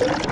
you